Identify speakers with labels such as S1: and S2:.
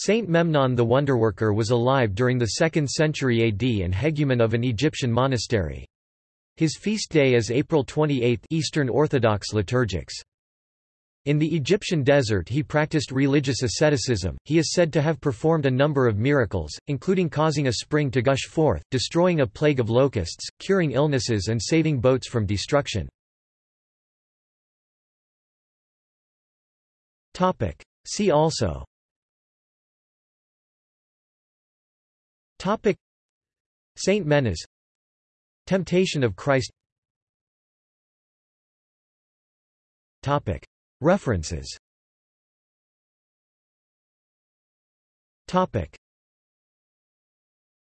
S1: Saint Memnon the Wonderworker was alive during the 2nd century AD and hegumen of an Egyptian monastery. His feast day is April 28 Eastern Orthodox liturgics. In the Egyptian desert he practiced religious asceticism. He is said to have performed a number of miracles, including causing a spring to gush forth, destroying a plague of locusts, curing illnesses and saving boats from destruction. See also Topic. Saint Menas Temptation of Christ. Topic. References. Topic